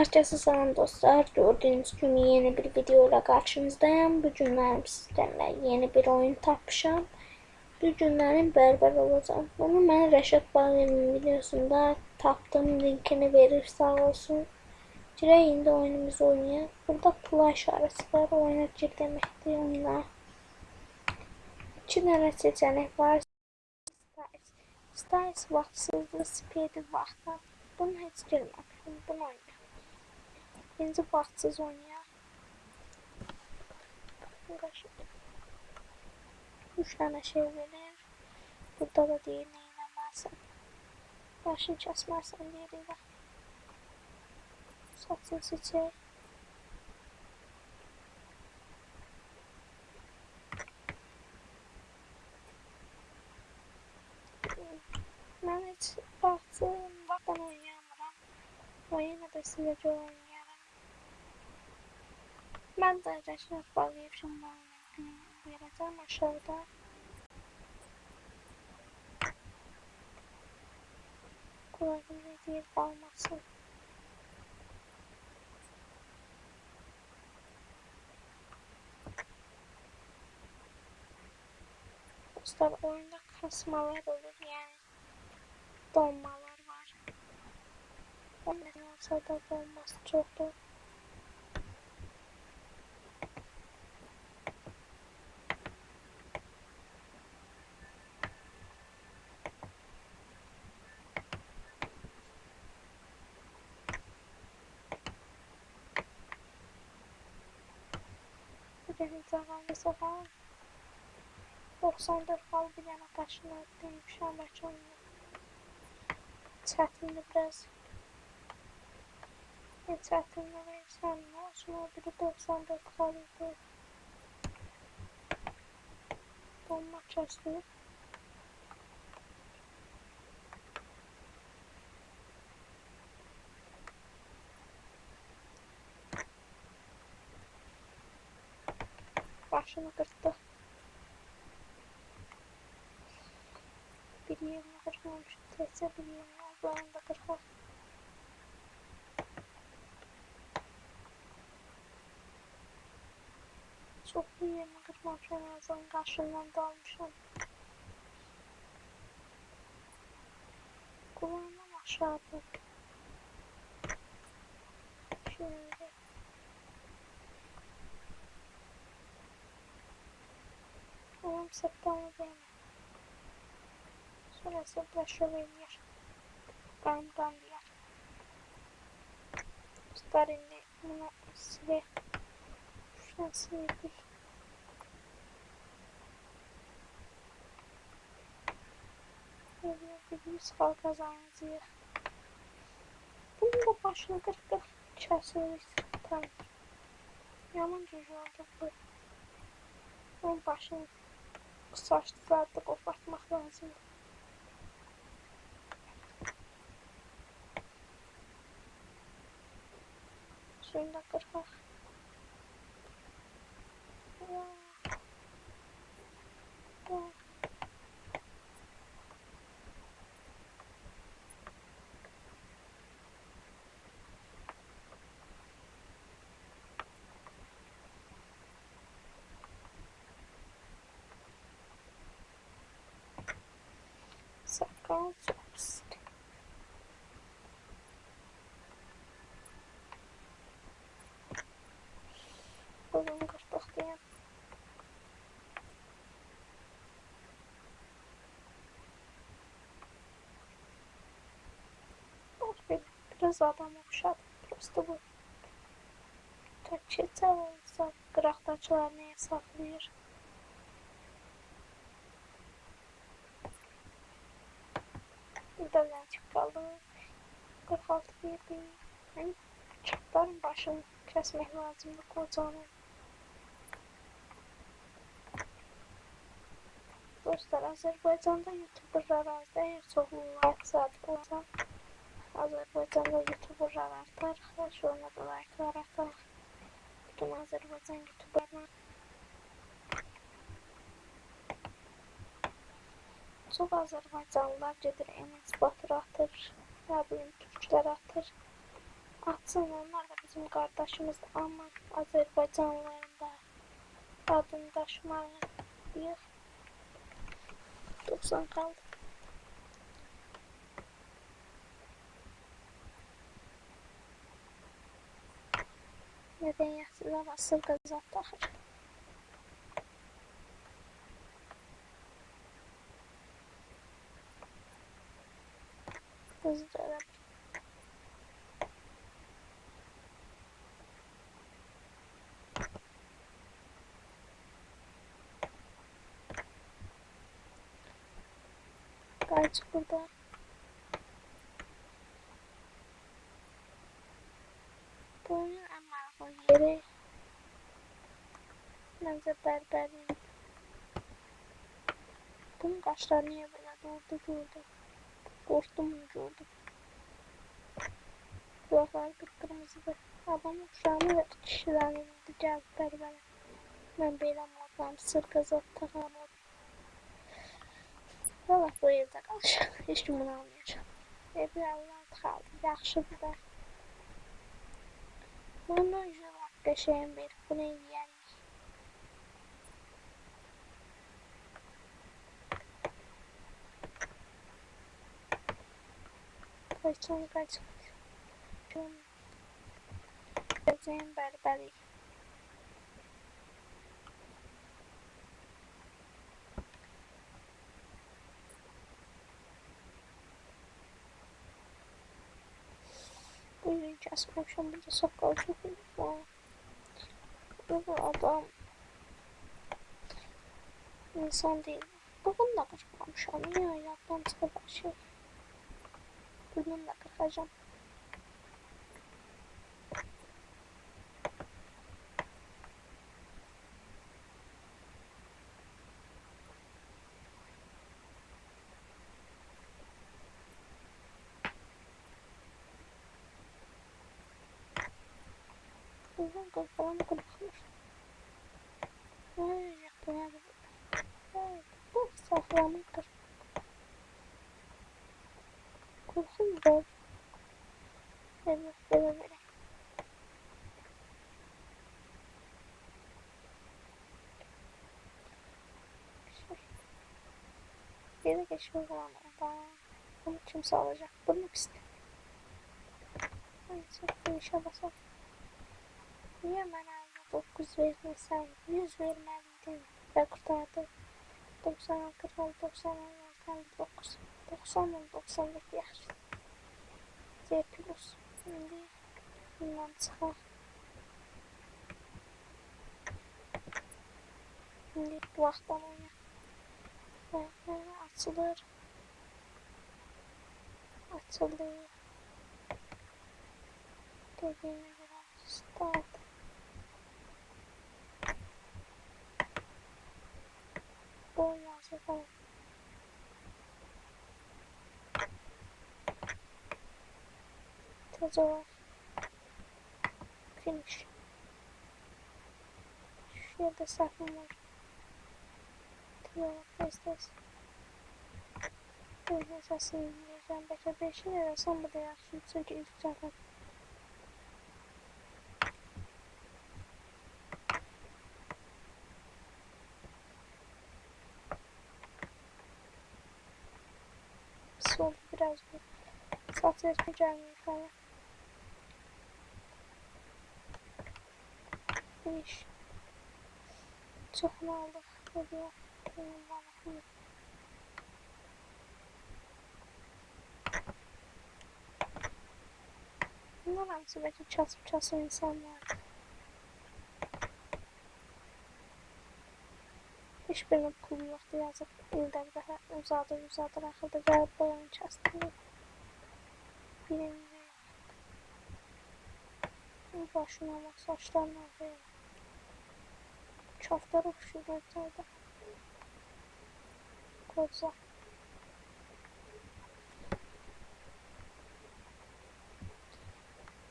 Herkese selam dostlar. Gördüğünüz gibi yeni bir video ile karşınızdayım. Bu günlerim sizlerle yeni bir oyun tapmışam. Bu günlerim berber olacağım. Bunu ben Reşat Bağır'ın videosunda taptım. Linkini verir sağ olsun. Girək indi oyunumuzu oynayaq. Burada play işarəsi var. Oyuna gir deməkdir oyuna. İki dənə seçenek var. Styles. Styles vaxtsızlığı, speedi vaxtdan. Bunu heç girməmişim. Bunu oynayaq. Birinci vaxtsız oynayaq. Qaşı. Üç dənə şey verir. Burada da deyir neynəməlisən. Başını deyir ilə. Saçını seçək. Mən heç vaxtım vaxtdan oynayamıram. O yenə də sizə görə. Mən də Rəşad Bağıyev şunlarını verəcəm aşağıda. Kulağım ne deyir qalmasın. Dostlar oyunda kasmalar olur yani. Donmalar var. O neden olsa da donması çoktur. Benim zamanlı sefer 94 bal bir yana taşını demişəm bəlkə oyunu. Çətindir biraz. Ne çətindir versən, nə olsun o biri 94 bal idi. Donma Başını qırdı. Bir yerini kırmamış. Teyze bir yerini ablanın da kırma. Çok bir yerini kırmamış. En azından karşından da almışım. Kulağımdan aşağıda. Şimdi. Umarım september değil mi? Sonrası Braşovenyer. Gamdan diğer. Starinli bunu size şuradan silebil. Bir yüz kal kazanacağız. Bunun da başını kırık kırık keseriz. Tamam. Yaman cücü oldu bu. Onun başını saçları da kopartmak lazım. Şunu da kırmak. Ya. go first. Oğlum kaç baxdı ya. Biraz adam oxşadı. Prosto bu. Taksiçə olsa qıraqdakılar nəyə saxlayır? Buradan çık kaldım. 46 verdi. Yani çapların başını kesmek lazımdı kocanın. Dostlar Azərbaycanda youtuberlar az deyil, çoxlu like saat olsa Azərbaycanda youtuberlar artar, xoş ona da likelar artar. Bütün Azərbaycan youtuberlar Çox azərbaycanlılar gedir emansipator atır, nə bilim, türklər atır. Atsın, onlar da bizim qardaşımızdır, amma azərbaycanlıların da adını daşımalıyıq. 90 qaldı. Mədəniyyətli havası qazat taxır. Hızlıca da Kaç burada. Bunun en markalı yeri bence berberin. Bunun kaşları niye böyle durdu durdu. Korktum durdu. Kulakları kıpkırmızıdır. Adamın uşağını ve kişilerini cevap berbere. Ben belə modlam sır qızıl taxam Valla bu evdə qalacaq. Heç kim bunu almayacaq. Evi Allah qaldı. Yaxşıdır da. Bunu jilap qəşəyim bir. Bunu yeyərik. Qaçın, qaçın. Gün. Gəzəyim bərbərik. Buyurun kesmemişim. Burada sakal çok var. Bu adam insan değil. Bugün de kırpmamışım. Ya yapmam sıkı şey. Bununla kıracağım. Buradan kafalarını kullanmış. Ay, yapıyorum. Evet, bu safranın kırmızı. Kurşun zor. Evet, böyle böyle. Geri geçme zaman da bunu kimse alacak. Bunu pis. Neyse, bu işe basalım. Niye bana 9 vermesen 100 vermeliydin ve kurtardı. 90 46 90 59 90 97 yaxşı. C plus. İndi bundan bu vaxtdan oynayaq. Və və açılır. Açıldı. Dediyimə görə start. Bu yazıda. puzzle. Finish. Shoot the second one. To what is this? It is a scene. There's a better vision and somebody else shoots a juice second. Sword for the Saturday pyjama fire. İş. Çok mu aldık? Benim bana. Bunlar hamısı belki çasıb çasıb insanlar. Hiçbirinin pulu yoxdur yazıb. İldə bir dəfə uzadır, uzadır, axırda gəlib boyanı kəsdirir. Birini başına bak, saçlarına bak. Qoca.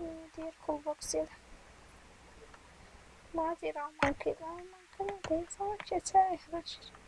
Deyir, kulboks ilə. Nə deyir, Alman kıydı, Alman kıydı, deyir, sana keçər, yanaşır.